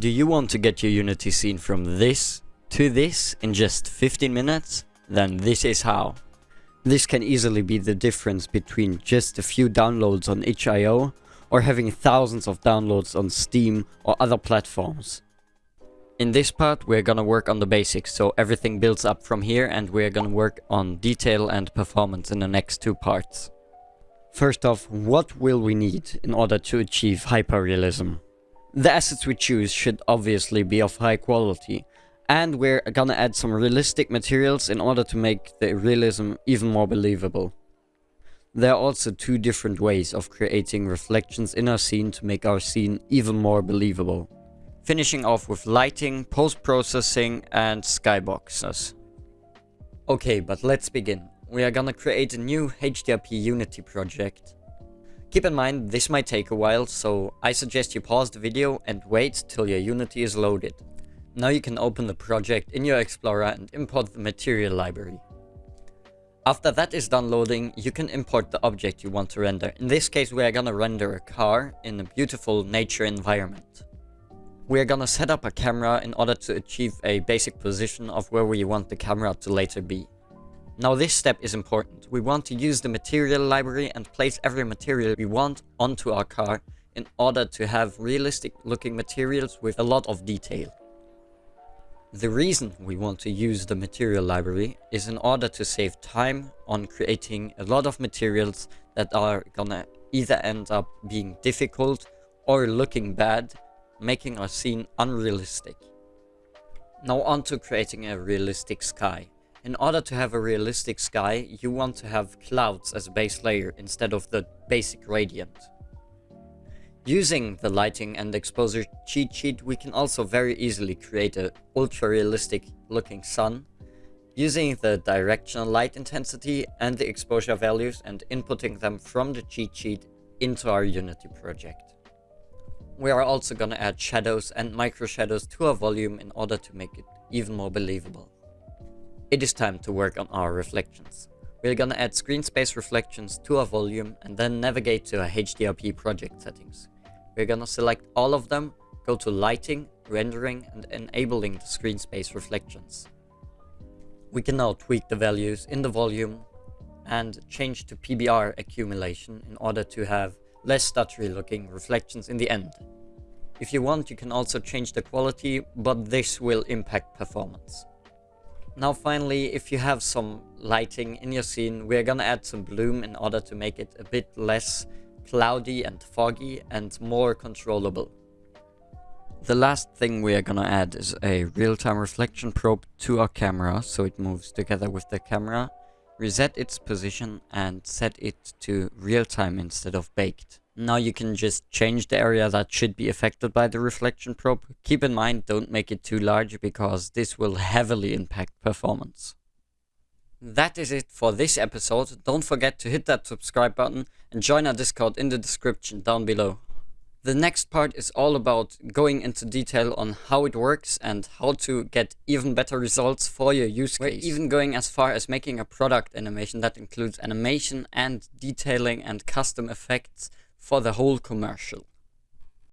Do you want to get your Unity scene from this to this in just 15 minutes? Then this is how. This can easily be the difference between just a few downloads on itch.io or having thousands of downloads on Steam or other platforms. In this part we're gonna work on the basics, so everything builds up from here and we're gonna work on detail and performance in the next two parts. First off, what will we need in order to achieve hyperrealism? The assets we choose should obviously be of high quality, and we're gonna add some realistic materials in order to make the realism even more believable. There are also two different ways of creating reflections in our scene to make our scene even more believable. Finishing off with lighting, post-processing and skyboxes. Okay, but let's begin. We are gonna create a new HDRP Unity project Keep in mind, this might take a while, so I suggest you pause the video and wait till your Unity is loaded. Now you can open the project in your Explorer and import the material library. After that is done loading, you can import the object you want to render. In this case, we are gonna render a car in a beautiful nature environment. We are gonna set up a camera in order to achieve a basic position of where we want the camera to later be. Now this step is important. We want to use the material library and place every material we want onto our car in order to have realistic looking materials with a lot of detail. The reason we want to use the material library is in order to save time on creating a lot of materials that are gonna either end up being difficult or looking bad, making our scene unrealistic. Now on to creating a realistic sky. In order to have a realistic sky, you want to have clouds as a base layer instead of the basic gradient. Using the lighting and exposure cheat sheet, we can also very easily create a ultra-realistic looking sun, using the directional light intensity and the exposure values and inputting them from the cheat sheet into our Unity project. We are also gonna add shadows and micro shadows to our volume in order to make it even more believable. It is time to work on our reflections. We're gonna add screen space reflections to our volume and then navigate to our HDRP project settings. We're gonna select all of them, go to lighting, rendering and enabling the screen space reflections. We can now tweak the values in the volume and change to PBR accumulation in order to have less stuttery looking reflections in the end. If you want, you can also change the quality, but this will impact performance. Now finally, if you have some lighting in your scene, we're gonna add some bloom in order to make it a bit less cloudy and foggy and more controllable. The last thing we are gonna add is a real-time reflection probe to our camera so it moves together with the camera, reset its position and set it to real-time instead of baked. Now you can just change the area that should be affected by the reflection probe. Keep in mind, don't make it too large because this will heavily impact performance. That is it for this episode. Don't forget to hit that subscribe button and join our Discord in the description down below. The next part is all about going into detail on how it works and how to get even better results for your use case. We're even going as far as making a product animation that includes animation and detailing and custom effects for the whole commercial.